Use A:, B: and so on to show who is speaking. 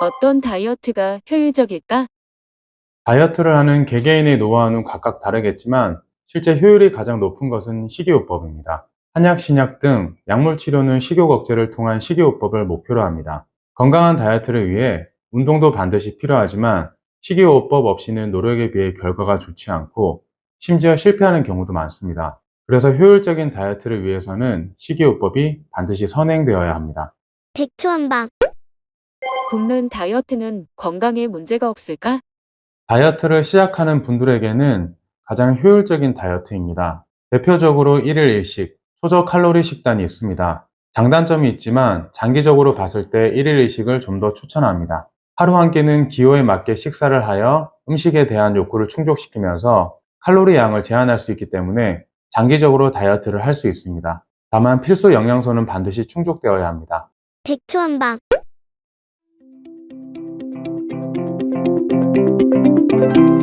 A: 어떤 다이어트가 효율적일까?
B: 다이어트를 하는 개개인의 노하우는 각각 다르겠지만 실제 효율이 가장 높은 것은 식이요법입니다. 한약, 신약 등 약물 치료는 식욕 억제를 통한 식이요법을 목표로 합니다. 건강한 다이어트를 위해 운동도 반드시 필요하지만 식이요법 없이는 노력에 비해 결과가 좋지 않고 심지어 실패하는 경우도 많습니다. 그래서 효율적인 다이어트를 위해서는 식이요법이 반드시 선행되어야 합니다.
C: 백초한방
A: 굶는 다이어트는 건강에 문제가 없을까?
B: 다이어트를 시작하는 분들에게는 가장 효율적인 다이어트입니다. 대표적으로 1일 1식, 소저 칼로리 식단이 있습니다. 장단점이 있지만 장기적으로 봤을 때 1일 1식을 좀 더 추천합니다. 하루 한 끼는 기호에 맞게 식사를 하여 음식에 대한 욕구를 충족시키면서 칼로리 양을 제한할 수 있기 때문에 장기적으로 다이어트를 할 수 있습니다. 다만 필수 영양소는 반드시 충족되어야 합니다.
C: 백초한방 Thank you.